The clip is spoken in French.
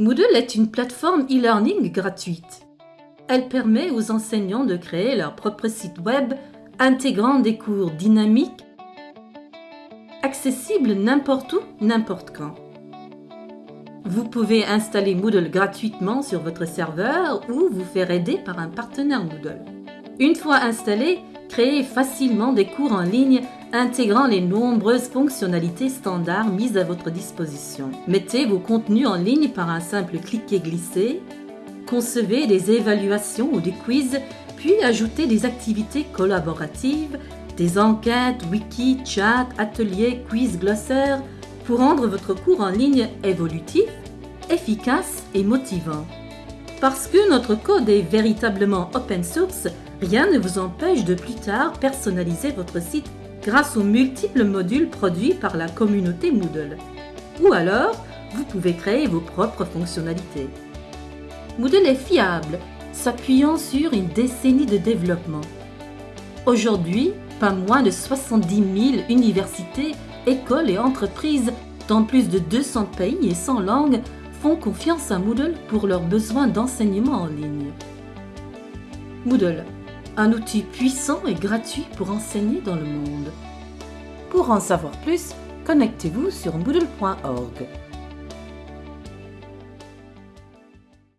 Moodle est une plateforme e-learning gratuite. Elle permet aux enseignants de créer leur propre site web intégrant des cours dynamiques, accessibles n'importe où, n'importe quand. Vous pouvez installer Moodle gratuitement sur votre serveur ou vous faire aider par un partenaire Moodle. Une fois installé, créez facilement des cours en ligne intégrant les nombreuses fonctionnalités standards mises à votre disposition. Mettez vos contenus en ligne par un simple clic et glisser, concevez des évaluations ou des quiz, puis ajoutez des activités collaboratives, des enquêtes, wiki, chat, ateliers, quiz, glossaires, pour rendre votre cours en ligne évolutif, efficace et motivant. Parce que notre code est véritablement open source, rien ne vous empêche de plus tard personnaliser votre site grâce aux multiples modules produits par la communauté Moodle. Ou alors, vous pouvez créer vos propres fonctionnalités. Moodle est fiable, s'appuyant sur une décennie de développement. Aujourd'hui, pas moins de 70 000 universités, écoles et entreprises dans plus de 200 pays et 100 langues font confiance à Moodle pour leurs besoins d'enseignement en ligne. Moodle, un outil puissant et gratuit pour enseigner dans le monde. Pour en savoir plus, connectez-vous sur moodle.org.